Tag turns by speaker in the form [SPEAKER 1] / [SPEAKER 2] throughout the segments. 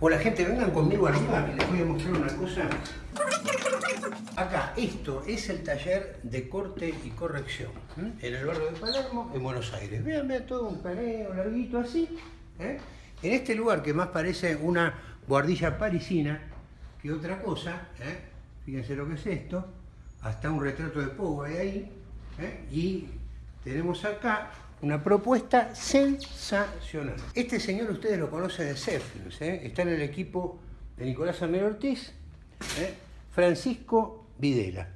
[SPEAKER 1] Hola gente, vengan conmigo arriba y les voy a mostrar una cosa. Acá, esto es el taller de corte y corrección en el barrio de Palermo, en Buenos Aires. Vean, vean todo un paneo larguito así. ¿eh? En este lugar que más parece una guardilla parisina que otra cosa, ¿eh? fíjense lo que es esto, hasta un retrato de Pogo hay ahí, ¿eh? y tenemos acá una propuesta sensacional. Este señor ustedes lo conocen de Cefilms, está en el equipo de Nicolás Amel Ortiz, Francisco Videla.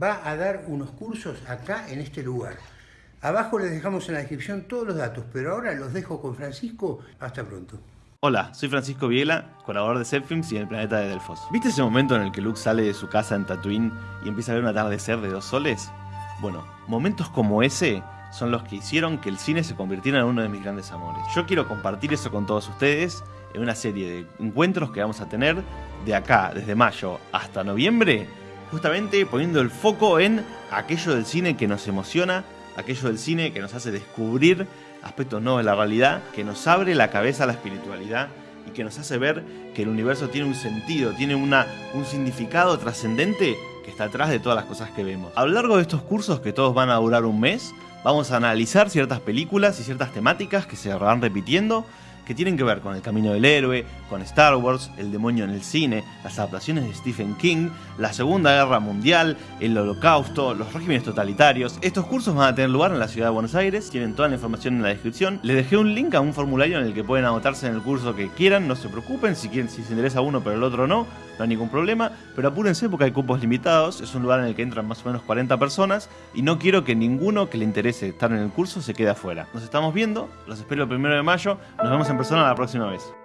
[SPEAKER 1] Va a dar unos cursos acá en este lugar. Abajo les dejamos en la descripción todos los datos, pero ahora los dejo con Francisco. Hasta pronto.
[SPEAKER 2] Hola, soy Francisco Videla, colaborador de Zepfilms y en el planeta de Delfos. ¿Viste ese momento en el que Luke sale de su casa en Tatooine y empieza a ver un atardecer de dos soles? Bueno, momentos como ese son los que hicieron que el cine se convirtiera en uno de mis grandes amores. Yo quiero compartir eso con todos ustedes en una serie de encuentros que vamos a tener de acá, desde mayo hasta noviembre, justamente poniendo el foco en aquello del cine que nos emociona, aquello del cine que nos hace descubrir aspectos nuevos de la realidad, que nos abre la cabeza a la espiritualidad y que nos hace ver que el universo tiene un sentido, tiene una, un significado trascendente que está atrás de todas las cosas que vemos. A lo largo de estos cursos, que todos van a durar un mes, vamos a analizar ciertas películas y ciertas temáticas que se van repitiendo que tienen que ver con el camino del héroe, con Star Wars, el demonio en el cine, las adaptaciones de Stephen King, la Segunda Guerra Mundial, el Holocausto, los regímenes totalitarios. Estos cursos van a tener lugar en la ciudad de Buenos Aires, tienen toda la información en la descripción. Les dejé un link a un formulario en el que pueden anotarse en el curso que quieran, no se preocupen, si, quieren, si se interesa uno pero el otro no, no hay ningún problema, pero apúrense porque hay cupos limitados, es un lugar en el que entran más o menos 40 personas y no quiero que ninguno que le interese estar en el curso se quede afuera. Nos estamos viendo, los espero el primero de mayo, nos vemos en persona la próxima vez.